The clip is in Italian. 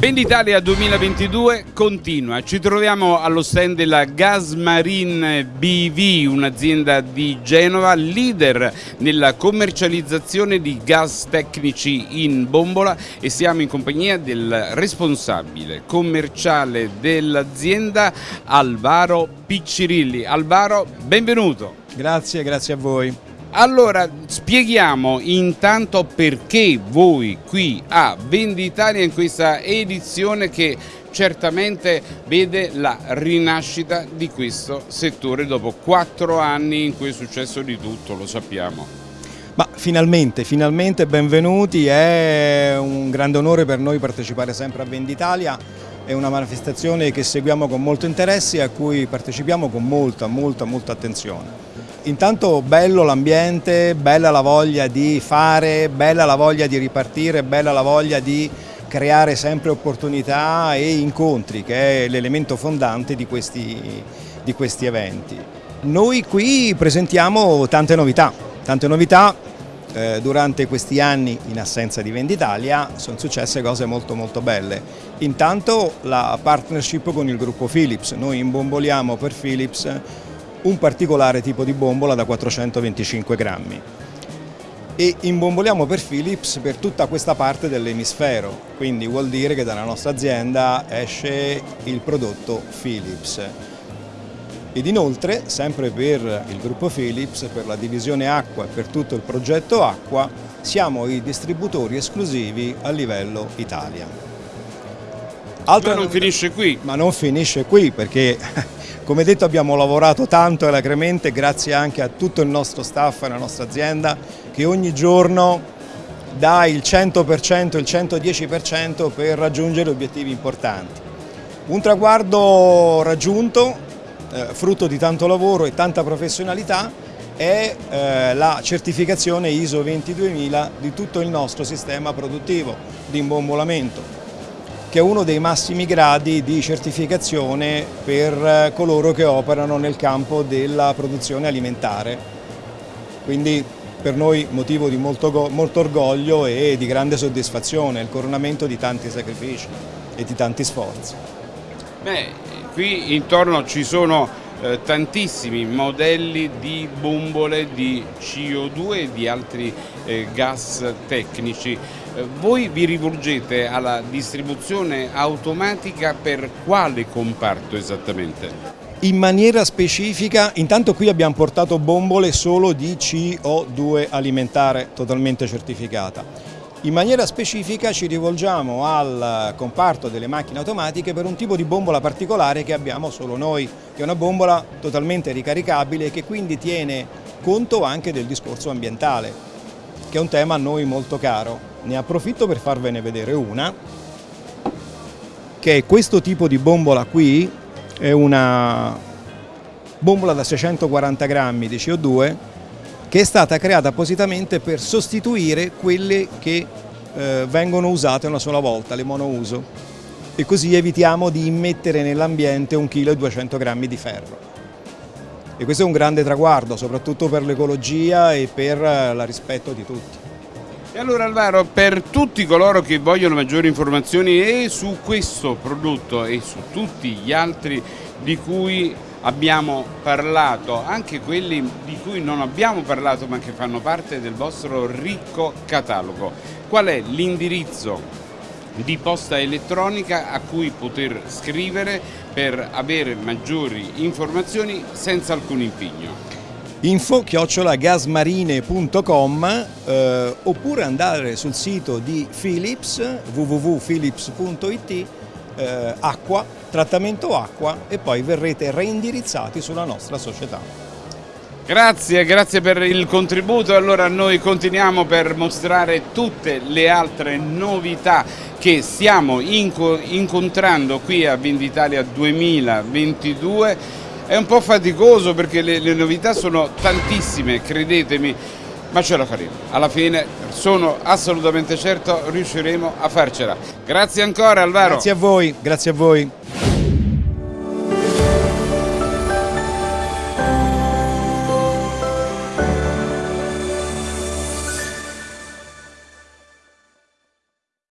Venditalia 2022 continua, ci troviamo allo stand della Gasmarine BV, un'azienda di Genova, leader nella commercializzazione di gas tecnici in bombola e siamo in compagnia del responsabile commerciale dell'azienda Alvaro Piccirilli. Alvaro, benvenuto. Grazie, grazie a voi. Allora spieghiamo intanto perché voi qui a Venditalia in questa edizione che certamente vede la rinascita di questo settore dopo quattro anni in cui è successo di tutto, lo sappiamo. Ma finalmente, finalmente benvenuti, è un grande onore per noi partecipare sempre a Venditalia, è una manifestazione che seguiamo con molto interesse e a cui partecipiamo con molta, molta, molta attenzione. Intanto bello l'ambiente, bella la voglia di fare, bella la voglia di ripartire, bella la voglia di creare sempre opportunità e incontri che è l'elemento fondante di questi, di questi eventi. Noi qui presentiamo tante novità, tante novità eh, durante questi anni in assenza di Venditalia sono successe cose molto molto belle. Intanto la partnership con il gruppo Philips, noi imbomboliamo per Philips un particolare tipo di bombola da 425 grammi e imbomboliamo per Philips per tutta questa parte dell'emisfero, quindi vuol dire che dalla nostra azienda esce il prodotto Philips. Ed inoltre, sempre per il gruppo Philips, per la divisione acqua e per tutto il progetto acqua, siamo i distributori esclusivi a livello Italia. Altra ma non finisce qui. Ma non finisce qui perché come detto abbiamo lavorato tanto e alacremente grazie anche a tutto il nostro staff e la nostra azienda che ogni giorno dà il 100%, il 110% per raggiungere obiettivi importanti. Un traguardo raggiunto, eh, frutto di tanto lavoro e tanta professionalità, è eh, la certificazione ISO 22000 di tutto il nostro sistema produttivo di imbombolamento che è uno dei massimi gradi di certificazione per eh, coloro che operano nel campo della produzione alimentare. Quindi per noi motivo di molto, molto orgoglio e di grande soddisfazione, il coronamento di tanti sacrifici e di tanti sforzi. Beh, qui intorno ci sono eh, tantissimi modelli di bombole di CO2 e di altri eh, gas tecnici. Eh, voi vi rivolgete alla distribuzione automatica per quale comparto esattamente? In maniera specifica, intanto qui abbiamo portato bombole solo di CO2 alimentare totalmente certificata. In maniera specifica ci rivolgiamo al comparto delle macchine automatiche per un tipo di bombola particolare che abbiamo solo noi, che è una bombola totalmente ricaricabile e che quindi tiene conto anche del discorso ambientale, che è un tema a noi molto caro. Ne approfitto per farvene vedere una, che è questo tipo di bombola qui, è una bombola da 640 grammi di CO2 che è stata creata appositamente per sostituire quelle che eh, vengono usate una sola volta, le monouso, e così evitiamo di immettere nell'ambiente 1,2 kg di ferro. E questo è un grande traguardo, soprattutto per l'ecologia e per eh, il rispetto di tutti. E allora Alvaro, per tutti coloro che vogliono maggiori informazioni e su questo prodotto e su tutti gli altri di cui abbiamo parlato, anche quelli di cui non abbiamo parlato ma che fanno parte del vostro ricco catalogo, qual è l'indirizzo di posta elettronica a cui poter scrivere per avere maggiori informazioni senza alcun impegno? info chiocciolagasmarine.com eh, oppure andare sul sito di Philips www.philips.it eh, acqua, trattamento acqua e poi verrete reindirizzati sulla nostra società. Grazie, grazie per il contributo. Allora noi continuiamo per mostrare tutte le altre novità che stiamo incontrando qui a Venditalia 2022 è un po' faticoso perché le, le novità sono tantissime, credetemi, ma ce la faremo. Alla fine sono assolutamente certo riusciremo a farcela. Grazie ancora Alvaro. Grazie a voi, grazie a voi.